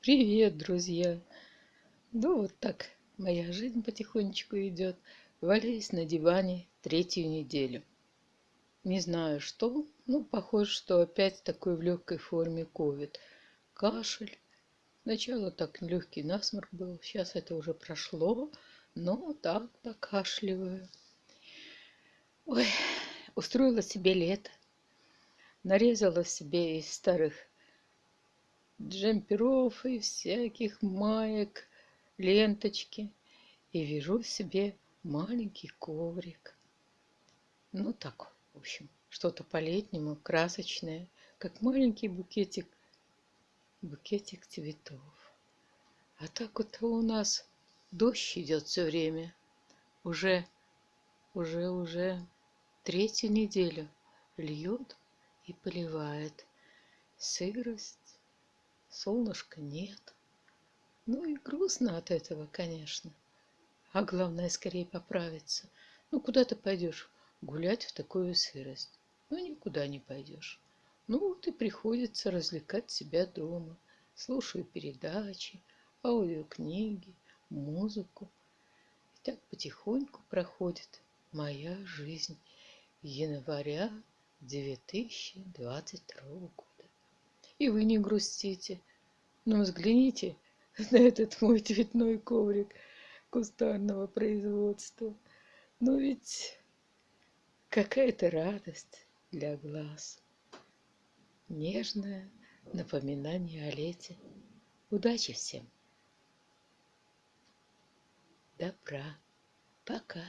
Привет, друзья! Ну вот так моя жизнь потихонечку идет. Валяюсь на диване третью неделю. Не знаю что, ну похоже, что опять такой в легкой форме ковид. Кашель. Сначала так легкий насморк был, сейчас это уже прошло, но так покашливаю. Ой, устроила себе лето. Нарезала себе из старых джемперов и всяких маек, ленточки. И вяжу себе маленький коврик. Ну так, в общем, что-то по-летнему, красочное, как маленький букетик, букетик цветов. А так вот у нас дождь идет все время. Уже, уже, уже третью неделю льет и поливает. Сырость, солнышка нет. Ну и грустно от этого, конечно. А главное, скорее поправиться. Ну, куда ты пойдешь гулять в такую сырость? Ну, никуда не пойдешь. Ну, вот и приходится развлекать себя дома. Слушаю передачи, аудиокниги, музыку. И так потихоньку проходит моя жизнь января 2022 года. И вы не грустите. Но взгляните на этот мой цветной коврик кустарного производства. Но ведь какая-то радость для глаз. Нежное напоминание о лете. Удачи всем! Добра. Пока.